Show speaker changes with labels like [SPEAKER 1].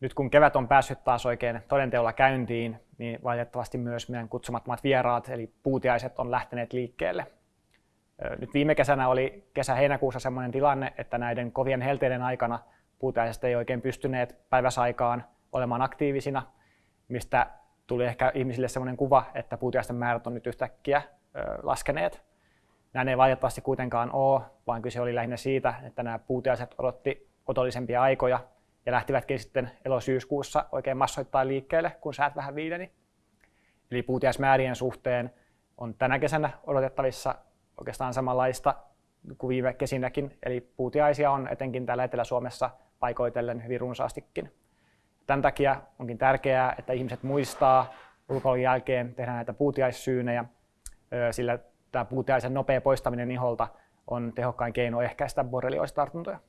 [SPEAKER 1] nyt kun kevät on päässyt taas oikein todenteolla käyntiin, niin valitettavasti myös meidän kutsumattomat vieraat, eli puutiaiset, on lähteneet liikkeelle. Nyt viime kesänä oli kesä-heinäkuussa sellainen tilanne, että näiden kovien helteiden aikana puutiaiset ei oikein pystyneet päiväsaikaan olemaan aktiivisina, mistä tuli ehkä ihmisille sellainen kuva, että puutiaisten määrät on nyt yhtäkkiä laskeneet. Näin ei valitettavasti kuitenkaan ole, vaan kyse oli lähinnä siitä, että nämä puutiaiset odotti otollisempia aikoja ja lähtivätkin sitten elosyyskuussa oikein massoittain liikkeelle, kun säät vähän viileni. Eli puutiaismäärien suhteen on tänä kesänä odotettavissa oikeastaan samanlaista kuin viime kesinäkin, eli puutiaisia on etenkin täällä Etelä-Suomessa paikoitellen hyvin runsaastikin. Tämän takia onkin tärkeää, että ihmiset muistaa ulkoilun jälkeen tehdä näitä puutiaissyynejä, sillä tämä puutiaisen nopea poistaminen iholta on tehokkain keino ehkäistä borrelioositartuntoja.